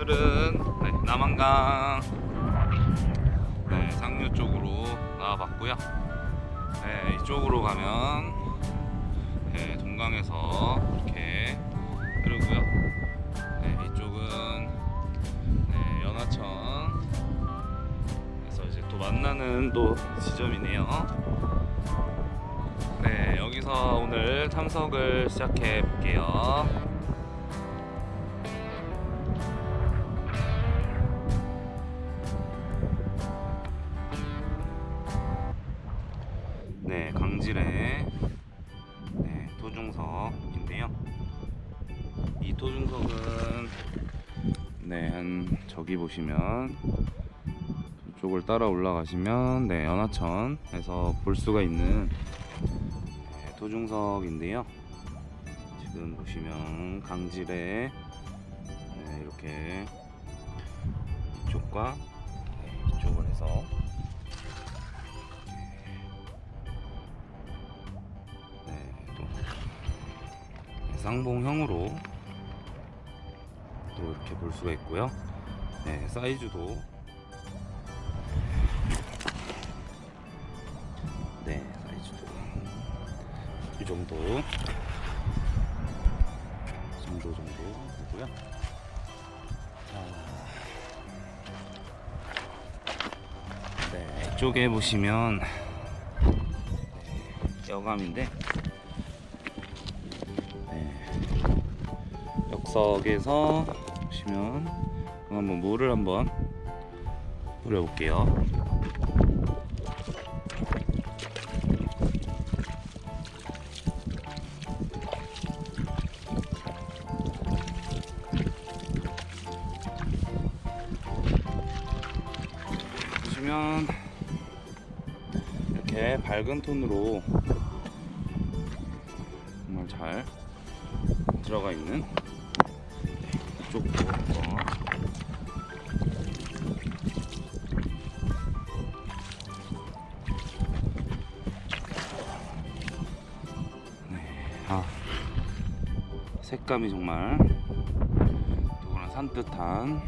오늘은 네, 남한강 네, 상류 쪽으로 나와봤고요. 네, 이쪽으로 가면 네, 동강에서 이렇게 흐르고요. 네, 이쪽은 네, 연하천에서 이제 또 만나는 또 지점이네요. 네, 여기서 오늘 탐석을 시작해 볼게요. 이 토중석은 네, 한 저기 보시면 이쪽을 따라 올라가시면 네, 연하천에서 볼 수가 있는 네, 토중석인데요. 지금 보시면 강질의 네, 이렇게 이쪽과 네, 이쪽을 해서 네, 또 쌍봉형으로 또 이렇게 볼 수가 있고요. 네, 사이즈도. 네, 사이즈도. 이 정도. 이 정도 정도 되고요. 자, 네, 이쪽에 보시면 네, 여감인데 네, 역석에서 보시면 한번 물을 한번 뿌려 볼게요. 보시면 이렇게 밝은 톤으로 정말 잘 들어가 있는 색감이 정말 누구나 산뜻한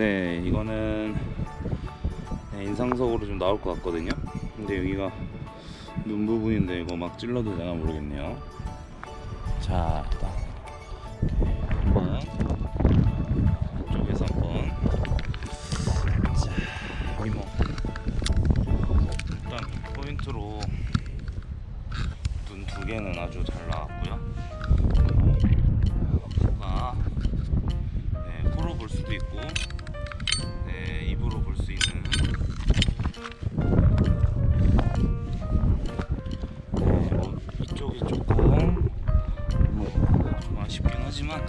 네, 이거는 네, 인상석으로 좀 나올 것 같거든요. 근데 여기가 눈 부분인데 이거 막 찔러도 되나 모르겠네요. 자, 한번 이쪽에서 한번 자, 여기 뭐 일단 포인트로 눈 두 개는 아주 잘 나왔고요. 코가 네, 코로 볼 수도 있고 네, 입으로 볼 수 있는. 네, 뭐 이쪽이 조금 뭐좀 아쉽긴 하지만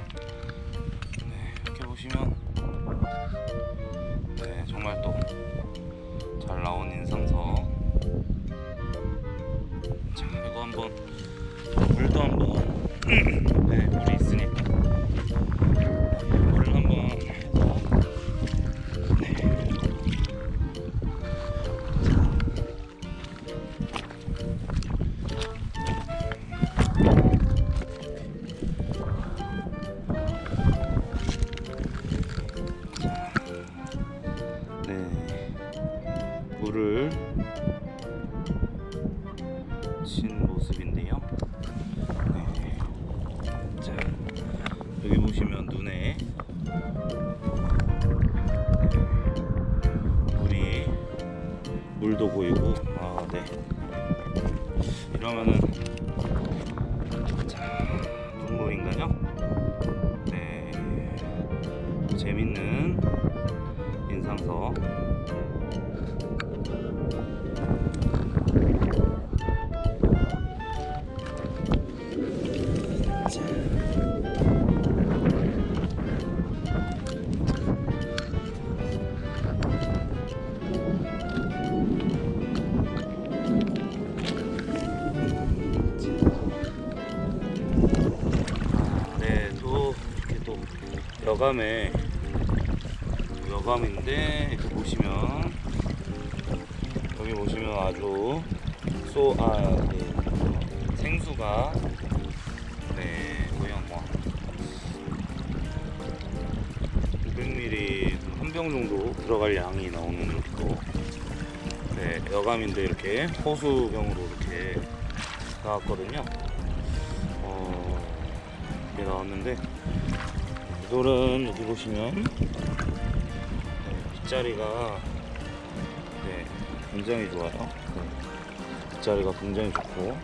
네, 이렇게 보시면 네, 정말 또 잘 나온 인상석 자 이거 한번 물도 한번 물도 보이고 아, 네. 이러면은 자, 눈물인가요? 네. 재밌는 인상석 여감에 여감인데 이렇게 보시면 여기 보시면 아주 쏘아 네, 생수가 네 거의 한뭐 500ml 한 병 정도 들어갈 양이 나오는 또 네, 여감인데 이렇게 호수병으로 이렇게 나왔거든요. 어, 이게 나왔는데 이돌은 여기 보시면 네, 빗자리가 네, 굉장히 좋아요. 네, 빗자리가 굉장히 좋고.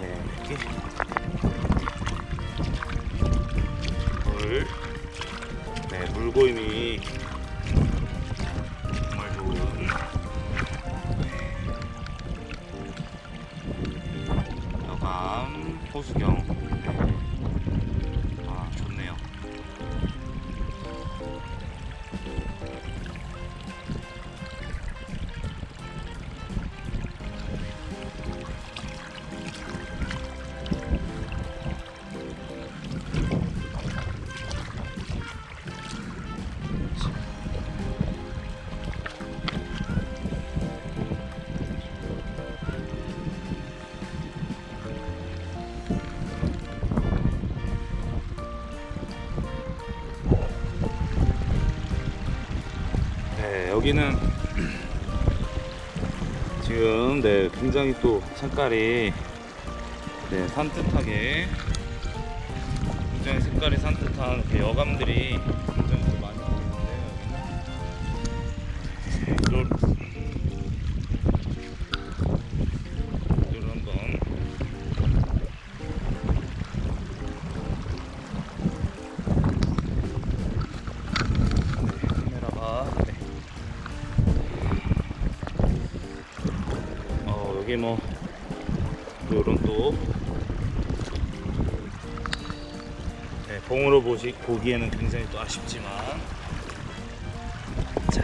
네, 이렇게. 물, 네, 물고임이 네. 호수경 여기는 지금 네 굉장히 또 색깔이 네 산뜻하게 굉장히 색깔이 산뜻한 이렇게 여감들이 여기 뭐 요런 또. 네, 봉으로 보시 보기에는 굉장히 또 아쉽지만. 자.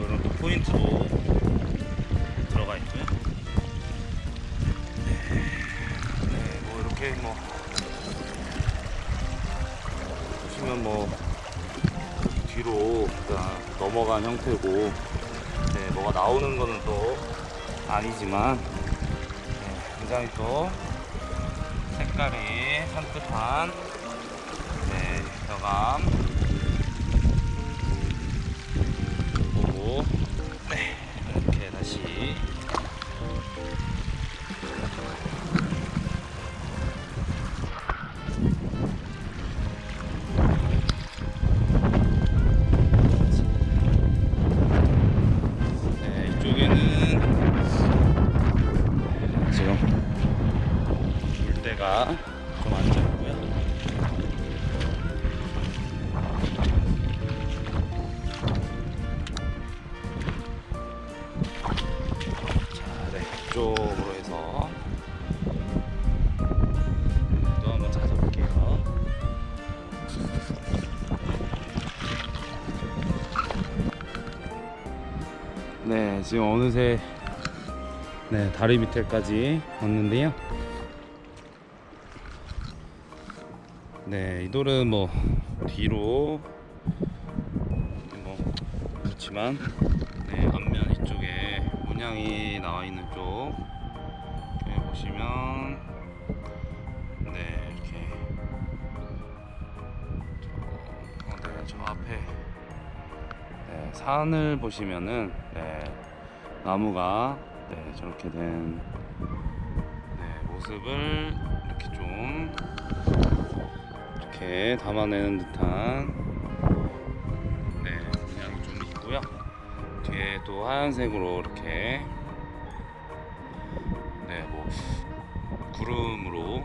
요런 또 포인트도 들어가 있고요. 네, 네, 뭐 이렇게 뭐. 보시면 뭐 뒤로 넘어간 형태고. 네, 뭐가 나오는 거는 또 아니지만 네, 굉장히 또 색깔이 산뜻한 네, 여감. 보고 네, 이렇게 다시 지금 어느새 네, 다리 밑에까지 왔는데요. 네, 이 돌은 뭐 뒤로 뭐 그렇지만 네, 앞면 이쪽에 문양이 나와 있는 쪽 여기 보시면 네, 이렇게 저, 어, 네, 저 앞에 네, 산을 보시면은 네, 나무가 네, 저렇게 된 네, 모습을 이렇게 좀 이렇게 담아내는 듯한 네, 모양이 좀 있고요. 뒤에 또 하얀색으로 이렇게 네, 뭐 구름으로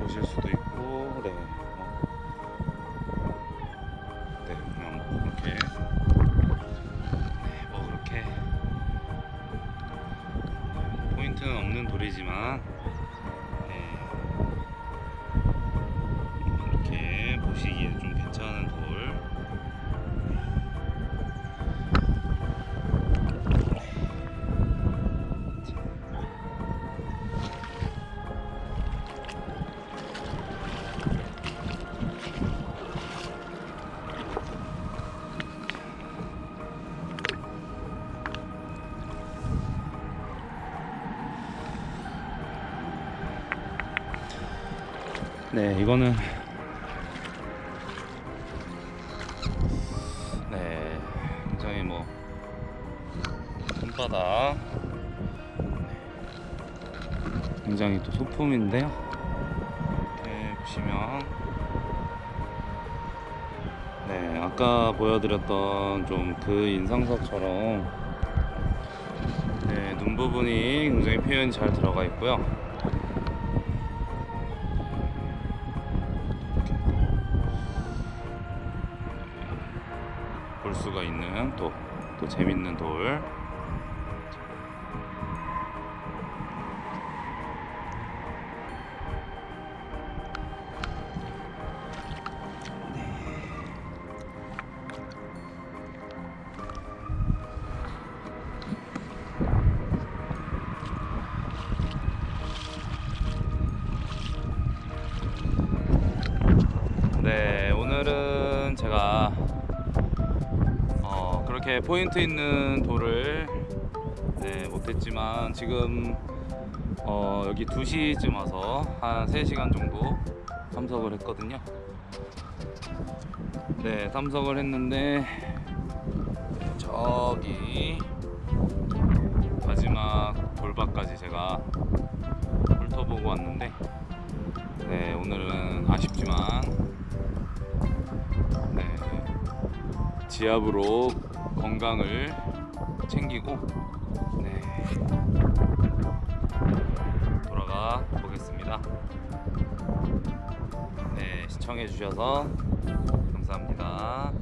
보실 수도 있고 네. 네, 이거는 네, 굉장히 뭐 손바닥 네, 굉장히 또 소품인데요. 이렇게 보시면 네, 아까 보여드렸던 좀 그 인상석처럼 네, 눈 부분이 굉장히 표현이 잘 들어가 있고요. 또, 또 재밌는 돌. 포인트 있는 돌을 네, 못했지만 지금 어, 여기 2시쯤 와서 한 3시간 정도 탐석을 했거든요. 네, 탐석을 했는데 저기 마지막 돌밭까지 제가 훑어보고 왔는데 네, 오늘은 아쉽지만 네, 지압으로 건강을 챙기고 네. 돌아가 보겠습니다 네 시청해 주셔서 감사합니다